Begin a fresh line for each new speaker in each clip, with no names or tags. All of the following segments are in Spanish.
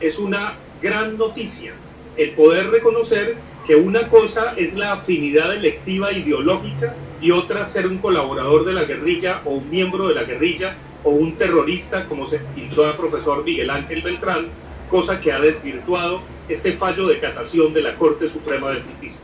es una gran noticia. El poder reconocer que una cosa es la afinidad electiva ideológica y otra ser un colaborador de la guerrilla o un miembro de la guerrilla o un terrorista, como se tituló el profesor Miguel Ángel Beltrán, cosa que ha desvirtuado este fallo de casación de la Corte Suprema de Justicia.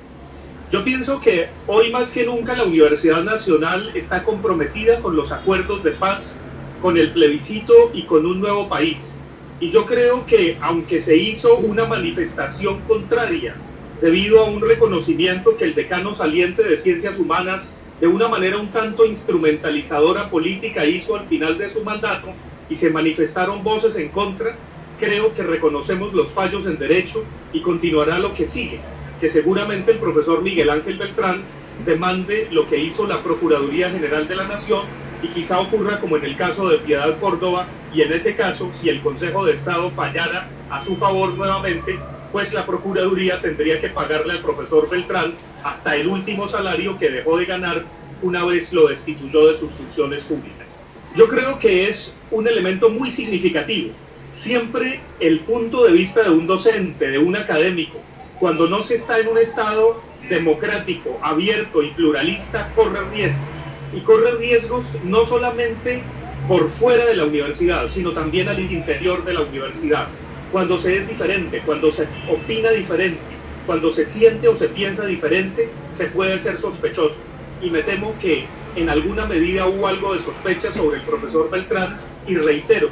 Yo pienso que hoy más que nunca la Universidad Nacional está comprometida con los acuerdos de paz, con el plebiscito y con un nuevo país. Y yo creo que aunque se hizo una manifestación contraria debido a un reconocimiento que el decano saliente de Ciencias Humanas de una manera un tanto instrumentalizadora política hizo al final de su mandato y se manifestaron voces en contra, creo que reconocemos los fallos en derecho y continuará lo que sigue, que seguramente el profesor Miguel Ángel Beltrán demande lo que hizo la Procuraduría General de la Nación y quizá ocurra como en el caso de Piedad Córdoba y en ese caso, si el Consejo de Estado fallara a su favor nuevamente, pues la Procuraduría tendría que pagarle al profesor Beltrán hasta el último salario que dejó de ganar una vez lo destituyó de sus funciones públicas. Yo creo que es un elemento muy significativo. Siempre el punto de vista de un docente, de un académico, cuando no se está en un Estado democrático, abierto y pluralista, corre riesgos. Y corre riesgos no solamente por fuera de la universidad, sino también al interior de la universidad. Cuando se es diferente, cuando se opina diferente, cuando se siente o se piensa diferente, se puede ser sospechoso. Y me temo que en alguna medida hubo algo de sospecha sobre el profesor Beltrán y reitero,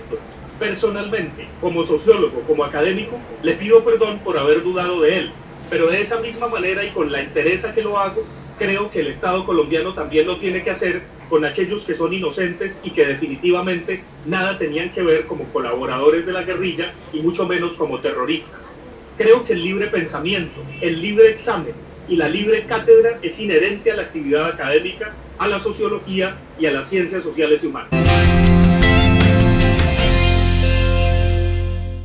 personalmente, como sociólogo, como académico, le pido perdón por haber dudado de él, pero de esa misma manera y con la interesa que lo hago, creo que el Estado colombiano también lo tiene que hacer con aquellos que son inocentes y que definitivamente nada tenían que ver como colaboradores de la guerrilla y mucho menos como terroristas. Creo que el libre pensamiento, el libre examen y la libre cátedra es inherente a la actividad académica, a la sociología y a las ciencias sociales y humanas.